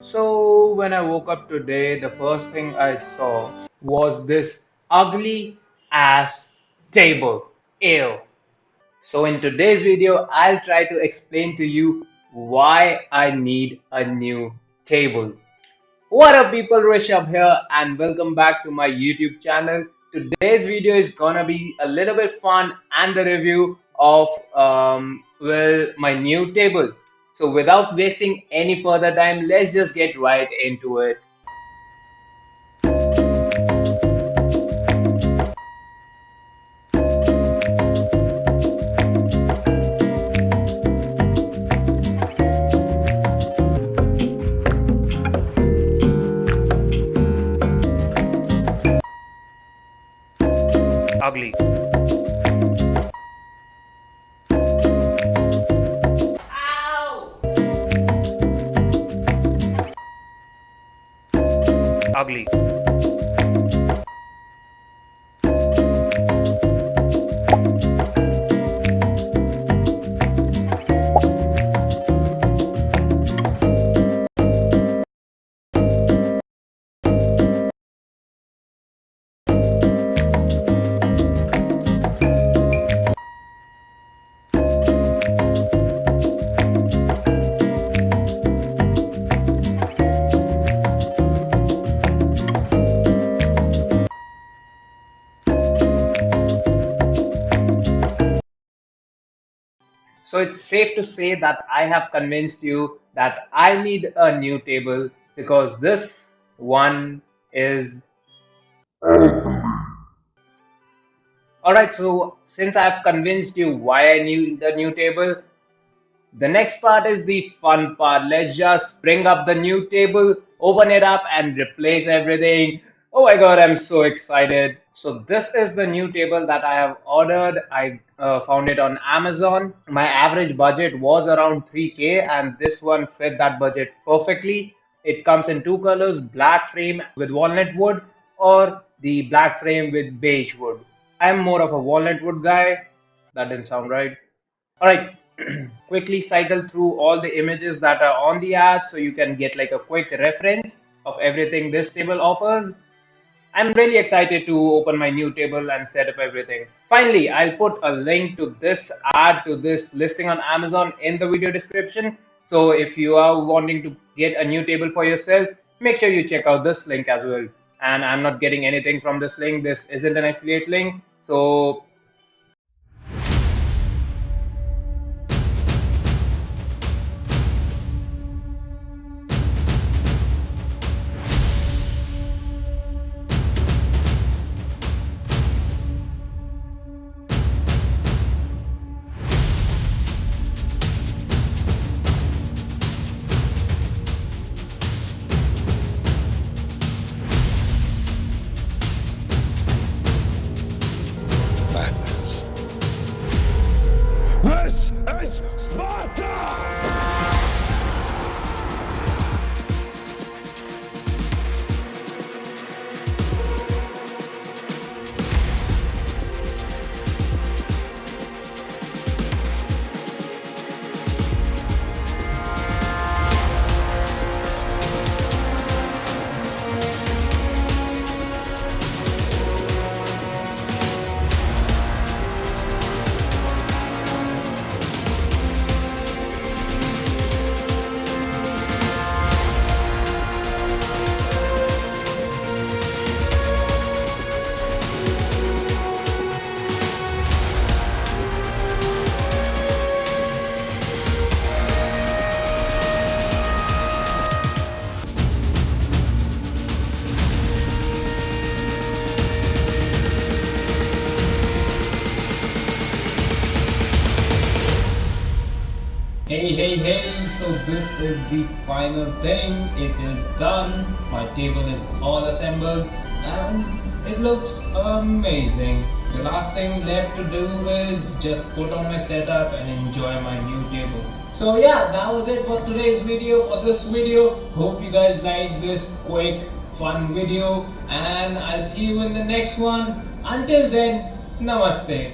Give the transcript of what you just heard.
So, when I woke up today, the first thing I saw was this ugly ass table. Ew. So, in today's video, I'll try to explain to you why I need a new table. What up, people? Rishabh here, and welcome back to my YouTube channel. Today's video is gonna be a little bit fun and the review of um, well my new table. So without wasting any further time, let's just get right into it. Ugly. Ugly. So it's safe to say that I have convinced you that I need a new table because this one is Alright, so since I've convinced you why I need the new table, the next part is the fun part. Let's just bring up the new table, open it up and replace everything. Oh my god, I'm so excited. So this is the new table that I have ordered. I uh, found it on Amazon. My average budget was around 3k and this one fit that budget perfectly. It comes in two colors, black frame with walnut wood or the black frame with beige wood. I'm more of a walnut wood guy. That didn't sound right. All right, quickly cycle through all the images that are on the ad so you can get like a quick reference of everything this table offers. I'm really excited to open my new table and set up everything. Finally, I'll put a link to this ad to this listing on Amazon in the video description. So if you are wanting to get a new table for yourself, make sure you check out this link as well. And I'm not getting anything from this link. This isn't an affiliate link. So Sparta! Hey hey hey, so this is the final thing. It is done. My table is all assembled and it looks amazing. The last thing left to do is just put on my setup and enjoy my new table. So yeah, that was it for today's video. For this video, hope you guys like this quick fun video and I'll see you in the next one. Until then, namaste.